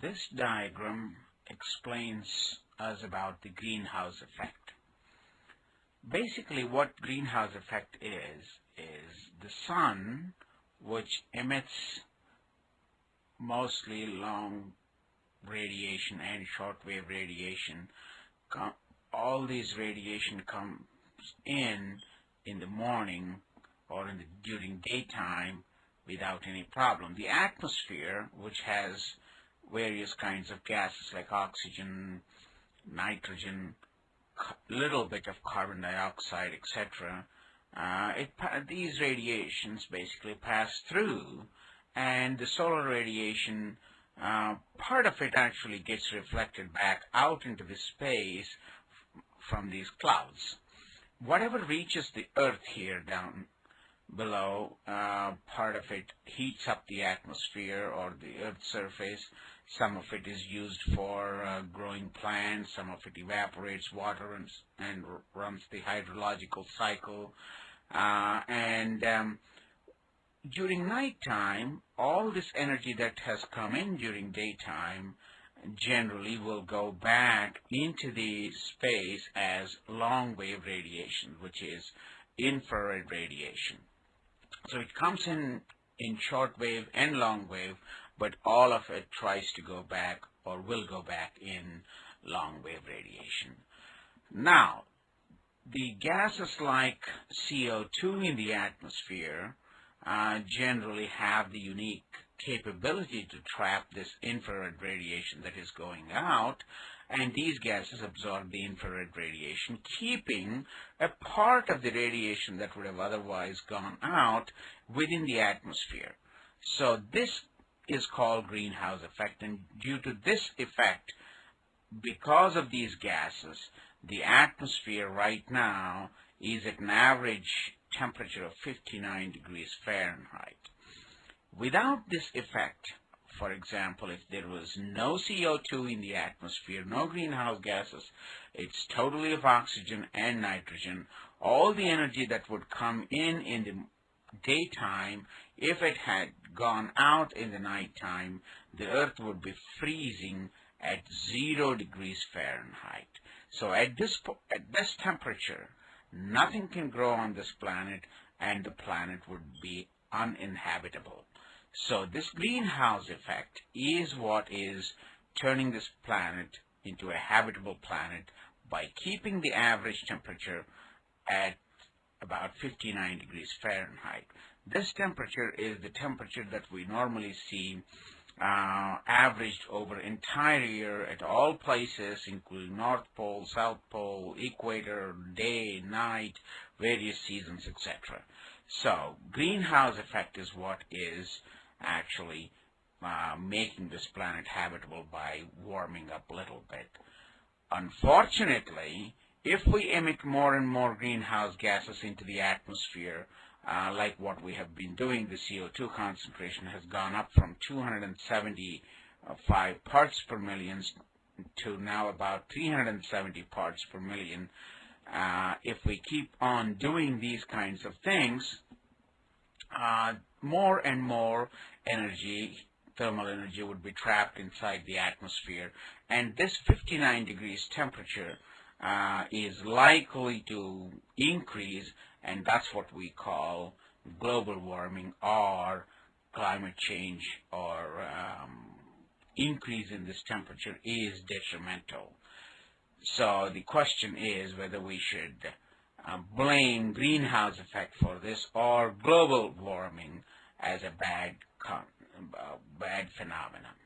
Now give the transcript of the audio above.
This diagram explains us about the greenhouse effect. Basically what greenhouse effect is, is the sun which emits mostly long radiation and shortwave radiation. All these radiation comes in in the morning or in the, during daytime without any problem. The atmosphere, which has various kinds of gases like oxygen, nitrogen, little bit of carbon dioxide, etc. Uh, these radiations basically pass through and the solar radiation, uh, part of it actually gets reflected back out into the space from these clouds. Whatever reaches the earth here down below, uh, part of it heats up the atmosphere or the earth's surface. Some of it is used for uh, growing plants. Some of it evaporates water and, and runs the hydrological cycle. Uh, and um, during nighttime, all this energy that has come in during daytime generally will go back into the space as long wave radiation, which is infrared radiation. So it comes in in short wave and long wave, but all of it tries to go back or will go back in long wave radiation. Now, the gases like CO2 in the atmosphere uh, generally have the unique capability to trap this infrared radiation that is going out and these gases absorb the infrared radiation, keeping a part of the radiation that would have otherwise gone out within the atmosphere. So this is called greenhouse effect, and due to this effect, because of these gases, the atmosphere right now is at an average temperature of 59 degrees Fahrenheit. Without this effect, for example, if there was no CO2 in the atmosphere, no greenhouse gases, it's totally of oxygen and nitrogen, all the energy that would come in in the daytime, if it had gone out in the nighttime, the earth would be freezing at zero degrees Fahrenheit. So at this, at this temperature, nothing can grow on this planet and the planet would be uninhabitable. So this greenhouse effect is what is turning this planet into a habitable planet by keeping the average temperature at about 59 degrees Fahrenheit. This temperature is the temperature that we normally see uh, averaged over entire year at all places, including North Pole, South Pole, equator, day, night, various seasons, etc. So, greenhouse effect is what is actually uh, making this planet habitable by warming up a little bit. Unfortunately, if we emit more and more greenhouse gases into the atmosphere, uh, like what we have been doing, the CO2 concentration has gone up from 275 parts per million to now about 370 parts per million. Uh, if we keep on doing these kinds of things, uh, more and more energy, thermal energy, would be trapped inside the atmosphere. And this 59 degrees temperature uh, is likely to increase, and that's what we call global warming or climate change or um, increase in this temperature is detrimental. So the question is whether we should uh, blame greenhouse effect for this or global warming as a bad, uh, bad phenomenon.